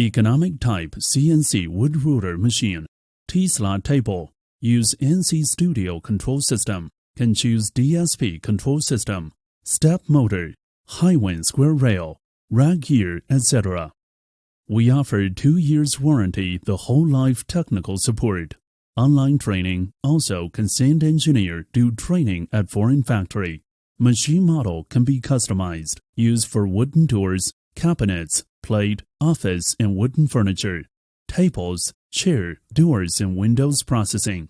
Economic type CNC wood router machine. T-slot table. Use NC Studio control system. Can choose DSP control system. Step motor. Hiwin square rail. Rack gear, etc. We offer two years warranty the whole life technical support. Online training also can send engineer do training at foreign factory. Machine model can be customized, used for wooden doors, cabinets, plate, office and wooden furniture, tables, chair, doors and windows processing.